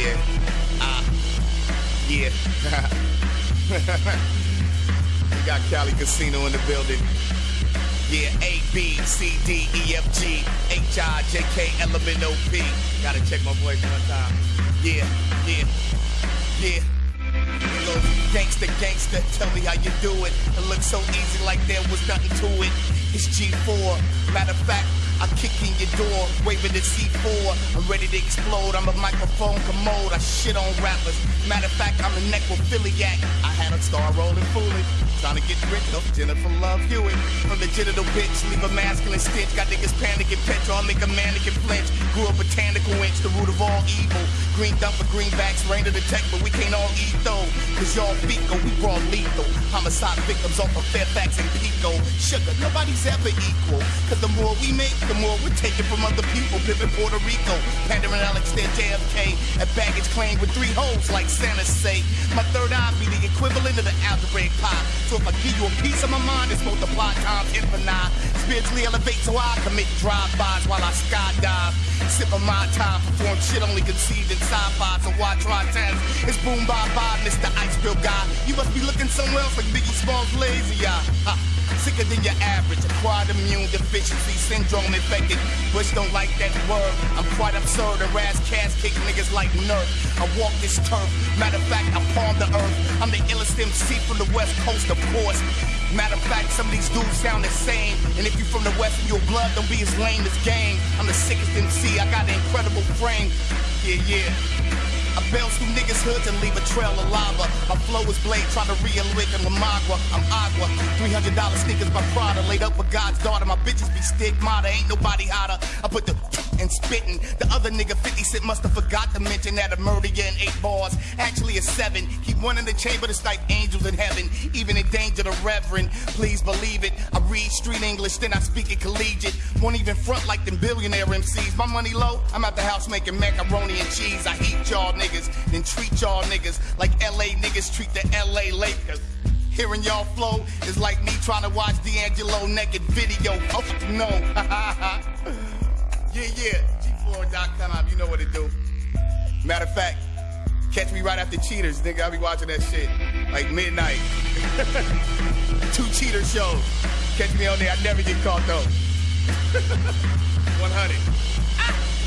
Yeah. Ah. Yeah. we got Cali Casino in the building. Yeah, A, B, C, D, E, F, G, H, I, J, K, L, M, N, O, P. Gotta check my voice one time. Yeah, yeah, yeah. Gangsta, gangsta, tell me how you do it. It looks so easy like there was nothing to it. It's G4. Matter of fact, I kick in your door, waving the C4. I'm ready to explode. I'm a microphone commode. I shit on rappers. Matter of fact, I'm a necrophiliac. I had a star rolling fooling. Trying to get rich off Jennifer Love Hewitt. From the genital bitch, leave a masculine stench. Got niggas panicking, petrol, make a mannequin flinch. Grew a botanical inch, the root of all evil. Green dump for greenbacks, rain to the tech, but we can't all eat though. Cause y'all fecal, we raw lethal. Homicide victims off of Fairfax and Pico. Sugar, nobody's ever equal. Cause the more we make, the more we're taking from other people. Pippin' Puerto Rico, Pandering Alex, their JFK. At baggage claim with three holes, like Santa say. My third eye be the equivalent of the algebraic pie. So if I give you a piece of my mind, it's multiply times infinite. Spiritually elevate so I commit drive-bys while I skydive. Sip of my time, perform shit only conceived in sci-fi. So why try times? It's boom bye bye, Mr. Ice Bill guy. You must be looking somewhere else like Biggie Smalls lazy eye. Sicker than your average, acquired immune deficiency syndrome infected. Bush don't like that word. I'm quite absurd. Harass cast kick niggas like Nerf. I walk this turf. Matter of fact, I palm the earth. I'm the illest MC from the west coast, of course. Matter of fact, some of these dudes sound the same. And if you're from the west and your blood don't be as lame as gang. I'm the sickest MC. I got an incredible frame. Yeah, yeah. I bounce through niggas' hoods and leave a trail of lava. My flow is blade, try to reawaken La Magua. I'm agua. $300 sneakers by Prada, laid up with God's daughter. My bitches be stigmata, ain't nobody hotter. I put the and spitting. The other nigga 50 Cent must have forgot to mention that a murder in eight bars. Actually, a seven. Keep one in the chamber to like angels in heaven. Even in danger, the reverend. Please believe it. I read street English, then I speak it collegiate. Won't even front like them billionaire MCs. My money low, I'm at the house making macaroni and cheese. I y'all niggas, then treat y'all niggas like LA niggas treat the LA Lakers. Hearing y'all flow is like me trying to watch D'Angelo naked video. Oh no. yeah, yeah. G4.com, you know what to do. Matter of fact, catch me right after Cheaters, nigga. I'll be watching that shit. Like midnight. Two cheater shows. Catch me on there. I never get caught though. 100. Ah!